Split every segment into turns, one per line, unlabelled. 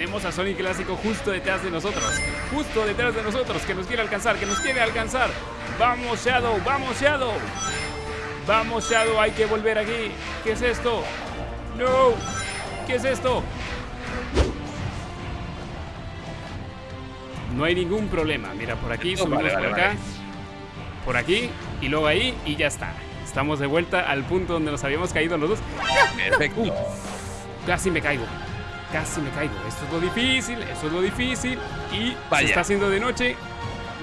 Tenemos a Sonic Clásico justo detrás de nosotros. Justo detrás de nosotros, que nos quiere alcanzar, que nos quiere alcanzar. Vamos, Shadow, vamos, Shadow. Vamos, Shadow, hay que volver aquí. ¿Qué es esto? No. ¿Qué es esto? No hay ningún problema. Mira, por aquí, subimos
vale,
por acá.
vale.
Por aquí y luego ahí y ya está. Estamos de vuelta al punto donde nos habíamos caído los dos.
Perfecto.
Casi me caigo. Casi me caigo. Esto es lo difícil, esto es lo difícil. Y
Vaya.
se está haciendo de noche.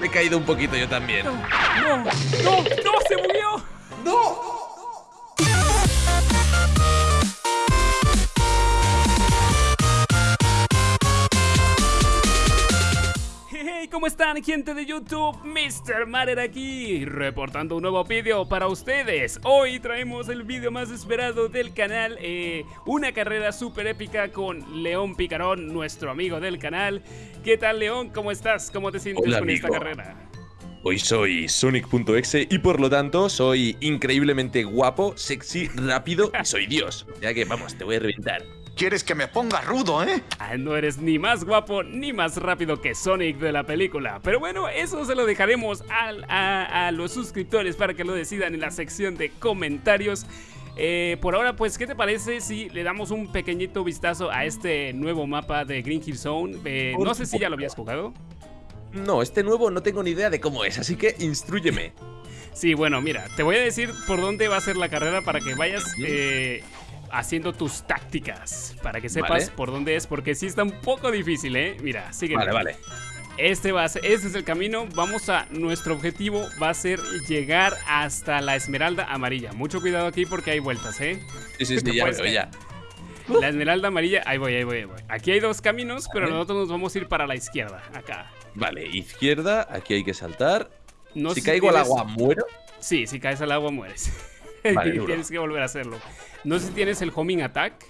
Me he caído un poquito yo también.
No, no, no, no, se murió. Hey, están, gente de YouTube? Mr. Marer aquí, reportando un nuevo vídeo para ustedes. Hoy traemos el vídeo más esperado del canal, eh, una carrera súper épica con León Picarón, nuestro amigo del canal. ¿Qué tal, León? ¿Cómo estás? ¿Cómo te sientes
Hola,
con esta carrera?
Hoy soy Sonic.exe y por lo tanto soy increíblemente guapo, sexy, rápido y soy Dios. Ya que vamos, te voy a reventar.
¿Quieres que me ponga rudo, eh?
Ah, no eres ni más guapo ni más rápido que Sonic de la película. Pero bueno, eso se lo dejaremos al- a, a los suscriptores para que lo decidan en la sección de comentarios. Eh, por ahora, pues, ¿qué te parece si le damos un pequeñito vistazo a este nuevo mapa de Green Hill Zone? Eh, no sé si ya lo habías jugado.
No, este nuevo no tengo ni idea de cómo es, así que instruyeme.
Sí, bueno, mira, te voy a decir por dónde va a ser la carrera para que vayas eh, haciendo tus tácticas. Para que sepas
Vale.
por dónde es, porque sí está un poco difícil, ¿eh? Mira, sígueme.
Vale, vale.
Este va a ser, este es el camino. Vamos a. Nuestro objetivo va a ser llegar hasta la esmeralda amarilla. Mucho cuidado aquí porque hay vueltas, ¿eh?
Sí, sí, sí, ya veo, ya.
La esmeralda amarilla, ahí voy, ahí voy, ahí voy. Aquí hay dos caminos, pero nosotros nos vamos a ir para la izquierda, acá.
Vale, izquierda, aquí hay que saltar.
No
si caigo al
tienes-
agua, muero.
Sí, si caes al agua mueres.
Vale,
y
duro.
tienes que volver a hacerlo. No sé si tienes el homing attack.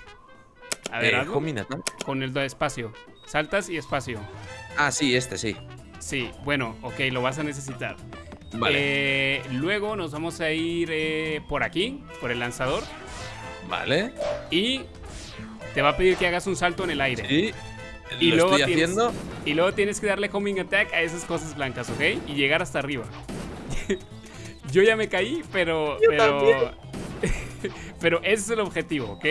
A ver,
Eh,
hazlo.
homing attack.
con el espacio. Saltas y espacio.
Ah, sí, este sí.
Sí, bueno, ok, lo vas a necesitar.
Vale,
Eh, luego nos vamos a ir eh, por aquí, por el lanzador.
vale.
Y te va a pedir que hagas un salto en el aire.
Sí.
Y
lo
luego
estoy
tienes-
haciendo.
Y luego tienes que darle homing attack a esas cosas blancas, ¿ok? Y llegar hasta arriba. Yo ya me caí, pero.
Yo
pero. pero ese es el objetivo, ¿ok?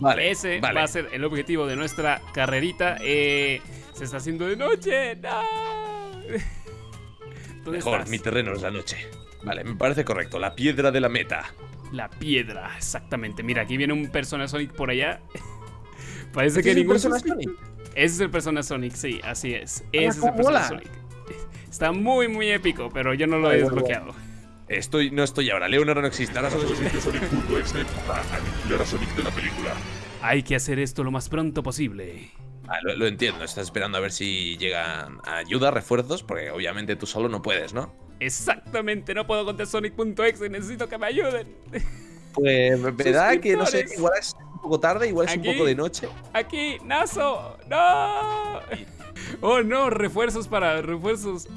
Vale,
ese
vale.
va a ser el objetivo de nuestra carrerita. Eh, se está haciendo de noche. ¡No! ¿Dónde
Mejor,
estás?
mi terreno es la noche. Vale, me parece correcto. La piedra de la meta.
La piedra, exactamente. Mira, aquí viene un Persona Sonic por allá. Parece
¿Este
que
es el
ningún
Persona Sonic?
Ese es el Persona Sonic, sí, así es. Ese es el Persona
mola.
Sonic. Está muy, muy épico, pero yo no lo he desbloqueado.
Estoy, no estoy ahora. Leonardo no existe. Ahora solo existe
Sonic.exe para aniquilar a Sonic de la película.
Hay que hacer esto lo más pronto posible.
Ah, lo, lo entiendo, estás esperando a ver si llegan ayuda, refuerzos, porque obviamente tú solo no puedes, ¿no?
Exactamente, no puedo contra Sonic.exe, necesito que me ayuden.
Pues me da que no sé, igual es un poco tarde, igual es
Aquí.
un poco de noche.
Aquí, Nazo, no. Oh no, refuerzos para, refuerzos,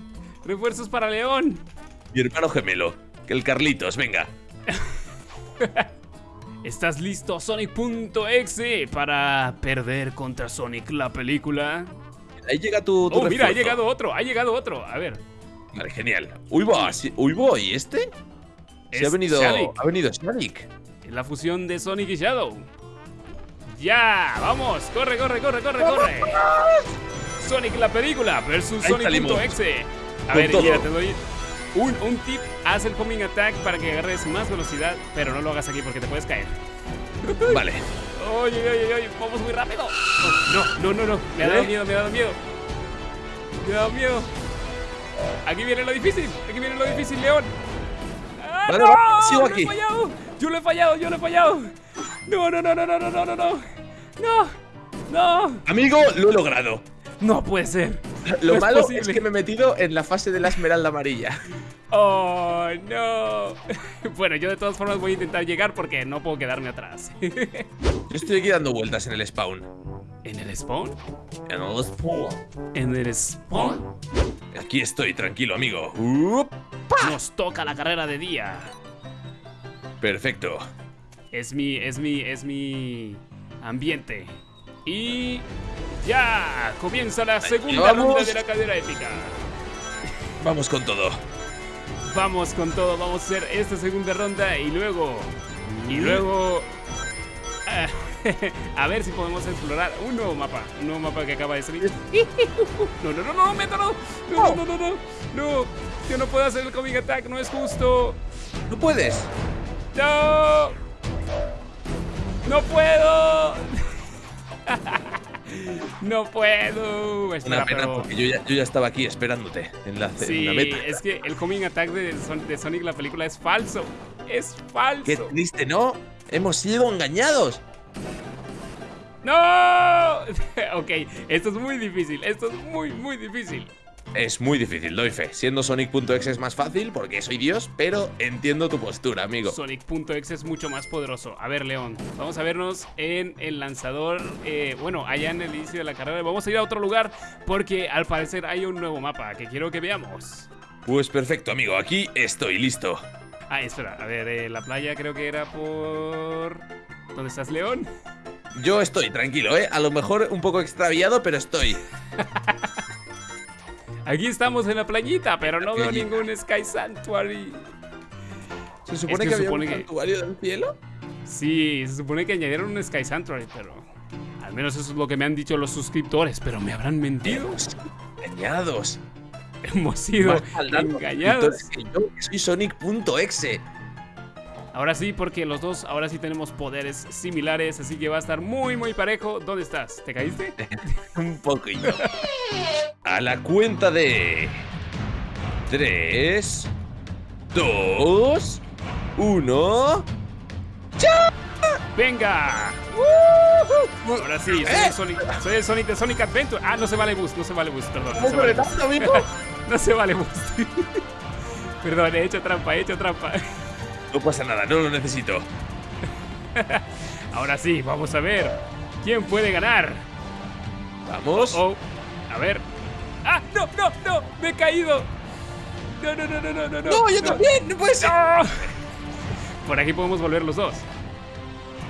refuerzos para León.
Mi hermano gemelo, que el Carlitos, venga.
¿Estás listo, Sonic.exe, para perder contra Sonic la película?
Ahí llega tu, tu
Oh, mira, ha llegado otro, ha llegado otro. A ver,
Vale, genial. Uy, va, sí- uy, va, ¿y este? Sí,
Es
ha venido,
Sonic.
ha venido Sonic.
es la fusión de Sonic y Shadow. Ya, vamos, corre, corre, corre, corre, corre. Sonic la película versus. Sonic.exe. A
Con
ver,
todo.
mira, te doy un, tip, haz el homing attack para que agarres más velocidad, pero no lo hagas aquí porque te puedes caer.
Vale.
Oye, oye, oye, vamos muy rápido. No, no, no, no. Me ha dado
¿Eh?
miedo, me ha dado miedo. Me ha dado miedo. Aquí viene lo difícil. Aquí viene lo difícil, León. ¡Ah,
vale,
no!
sigo aquí.
Lo he fallado. Yo lo he fallado, yo lo he fallado. No, no, no, no, no, no, no, no. No, no.
Amigo, lo he logrado.
No puede ser.
Lo
No
malo es que me he metido en la fase de la esmeralda amarilla.
Oh, no. Bueno, yo de todas formas voy a intentar llegar porque no puedo quedarme atrás.
Yo estoy aquí dando vueltas en el spawn.
¿En el spawn?
En el spawn.
¿En el spawn?
Aquí estoy, tranquilo, amigo. Up.
Nos toca la carrera de día.
Perfecto.
Es mi, es mi, es mi ambiente. Y Ya, comienza la segunda ronda de la cadera épica.
Vamos con todo.
Vamos con todo, vamos a hacer esta segunda ronda y luego. Y luego. ah, a ver si podemos explorar un nuevo mapa. Un nuevo mapa que acaba de salir. No, no, no, no. No, no, no, no, no. No, yo no puedo hacer el Coming Attack, no es justo.
¿No puedes?
¡No! ¡No puedo! ¡No puedo! Espera,
Una pena
pero-
porque yo ya, yo ya estaba aquí esperándote en la, en
Sí,
la meta.
es que el Coming Attack de, de Sonic, la película, es falso. Es falso.
Qué triste, ¿no? Hemos sido engañados.
¡No! ok, esto es muy difícil. Esto es muy, muy difícil.
Es muy difícil, doy fe. Siendo Sonic.exe es más fácil porque soy Dios, pero entiendo tu postura, amigo.
Sonic.exe es mucho más poderoso. A ver, León, vamos a vernos en el lanzador. eh, bueno, allá en el inicio de la carrera. Vamos a ir a otro lugar porque al parecer hay un nuevo mapa que quiero que veamos.
Pues perfecto, amigo. Aquí estoy listo.
Ah, espera, a ver, eh, la playa creo que era por. ¿Dónde estás, León?
Yo estoy, tranquilo, ¿eh? A lo mejor un poco extraviado, pero estoy.
Aquí estamos en la playita, pero no veo ningún Sky Sanctuary.
¿Se supone
que
que, había
supone
un
que-
santuario del cielo?
Sí, se supone que añadieron un Sky Sanctuary, pero. Al menos eso es lo que me han dicho los suscriptores, pero me habrán mentido.
Engañados.
Hemos sido engañados.
que yo, que soy Sonic.exe.
Ahora sí, porque los dos ahora sí tenemos poderes similares, así que va a estar muy, muy parejo. ¿Dónde estás? ¿Te caíste?
Un poquillo. A la cuenta de. 3, 2, 1.
¡Venga! Ahora sí, soy el Sonic, soy el Sonic de Sonic Adventure. Ah, no se vale boost, no se vale boost, perdón. No se vale boost. No se vale boost. Perdón, he hecho trampa, he hecho trampa.
No pasa nada, no lo necesito.
Ahora sí, vamos a ver quién puede ganar.
Vamos.
Oh, a ver. ¡Ah! ¡No, no, no! ¡Me he caído! No, no, no, no, no, no.
No, yo también, no puede ser.
¡No! Por aquí podemos volver los dos.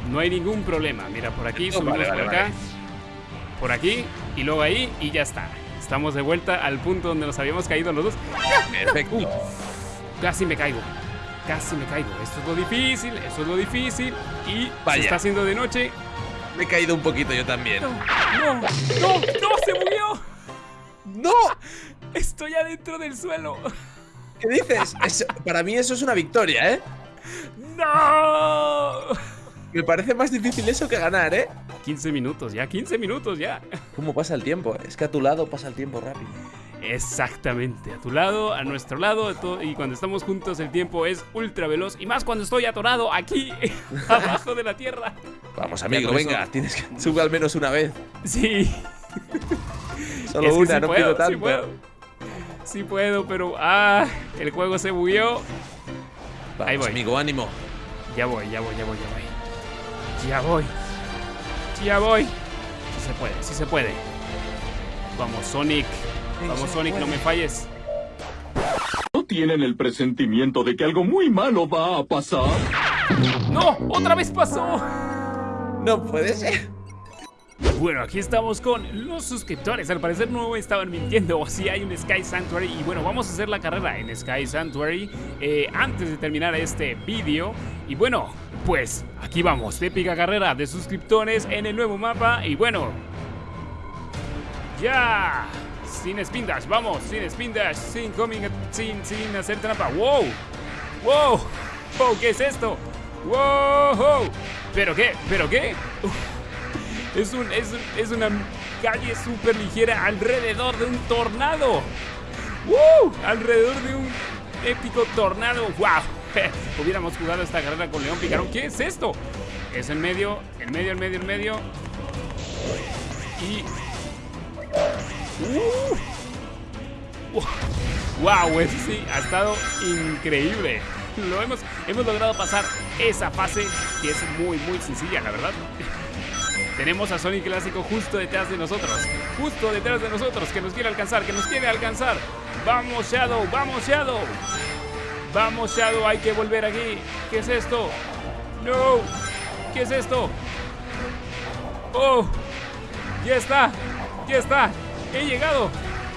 No hay ningún problema. Mira, por aquí,
Oh,
subimos
vale,
por
vale,
acá.
vale.
Por aquí y luego ahí y ya está. Estamos de vuelta al punto donde nos habíamos caído los dos.
Perfecto.
Uy, casi me caigo. Casi me caigo. Esto es lo difícil, esto es lo difícil. Y
Vaya.
se está haciendo de noche.
Me he caído un poquito yo también.
No, no, no, no, se murió.
¡No!
Estoy adentro del suelo.
¿Qué dices? Eso- para mí eso es una victoria, ¿eh?
¡No!
Me parece más difícil eso que ganar, ¿eh?
15 minutos ya, 15 minutos ya.
¿Cómo pasa el tiempo? Es que a tu lado pasa el tiempo rápido.
Exactamente, a tu lado, a nuestro lado, y cuando estamos juntos el tiempo es ultra veloz, y más cuando estoy atorado aquí, abajo de la tierra.
Vamos, amigo, venga, tienes que sube al menos una vez.
Sí,
Solo
es que
una,
sí
no
puedo,
pido tanto.
Sí puedo. Sí puedo, pero ah, el juego se bugueó.
Vamos,
Ahí voy.
amigo, ánimo.
Ya voy, ya voy, ya voy, ya voy. Ya voy. Ya voy. Sí se puede, sí se puede. Vamos, Sonic. Vamos, Sonic, no me falles.
¿No tienen el presentimiento de que algo muy malo va a pasar?
¡No! ¡Otra vez pasó!
No puede ser.
Bueno, aquí estamos con los suscriptores. Al parecer no me estaban mintiendo. O si hay un Sky Sanctuary. Y bueno, vamos a hacer la carrera en Sky Sanctuary eh, antes de terminar este vídeo. Y bueno, pues aquí vamos. Épica carrera de suscriptores en el nuevo mapa. Y bueno, ya. Sin spin dash, vamos, sin spin dash, sin coming, sin, sin hacer trampa. ¡Wow! ¡Wow! ¡Wow! ¿Qué es esto? ¡Wow! ¿Pero qué? ¿Pero qué? Es, un, es, es una calle súper ligera alrededor de un tornado. ¡Woo! Alrededor de un épico tornado. ¡Wow! Hubiéramos jugado esta carrera con León Picarón. ¿Qué es esto? Es en medio, en medio, en medio, en medio. Y. ¡Uh! ¡Wow! Eso sí, ha estado increíble. Lo hemos, hemos logrado pasar esa fase que es muy, muy sencilla, la verdad. Tenemos a Sonic Clásico justo detrás de nosotros. Justo detrás de nosotros, que nos quiere alcanzar, que nos quiere alcanzar. Vamos, Shadow, vamos, Shadow. Vamos, Shadow, hay que volver aquí. ¿Qué es esto? No. ¿Qué es esto? Oh, ya está. Ya está. He llegado.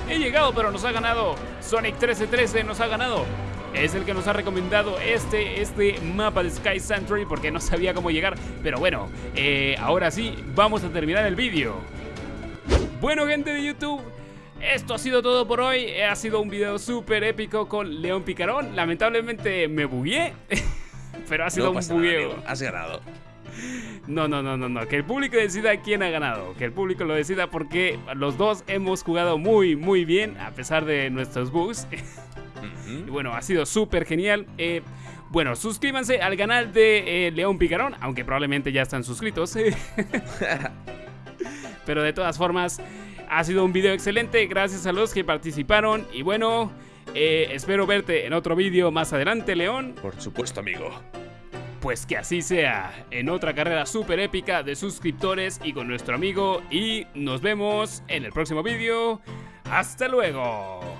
He llegado, pero nos ha ganado. Sonic 1313 nos ha ganado. Es el que nos ha recomendado este, este mapa de Sky Sanctuary porque no sabía cómo llegar. Pero bueno, eh, ahora sí, vamos a terminar el vídeo. Bueno, gente de YouTube. Esto ha sido todo por hoy. Ha sido un video súper épico con León Picarón. Lamentablemente me bugué. pero ha sido
No
un
nada,
bugueo.
amigo, Has ganado.
No, no, no, no, no. Que el público decida quién ha ganado. Que el público lo decida porque los dos hemos jugado muy, muy bien a pesar de nuestros bugs. Y bueno, ha sido súper genial. Eh, bueno, suscríbanse al canal de eh, León Picarón, aunque probablemente ya están suscritos. Pero de todas formas, ha sido un video excelente. Gracias a los que participaron. Y bueno, eh, espero verte en otro video más adelante, León.
Por supuesto, amigo.
Pues que así sea, en otra carrera súper épica de suscriptores y con nuestro amigo. Y nos vemos en el próximo vídeo. ¡Hasta luego!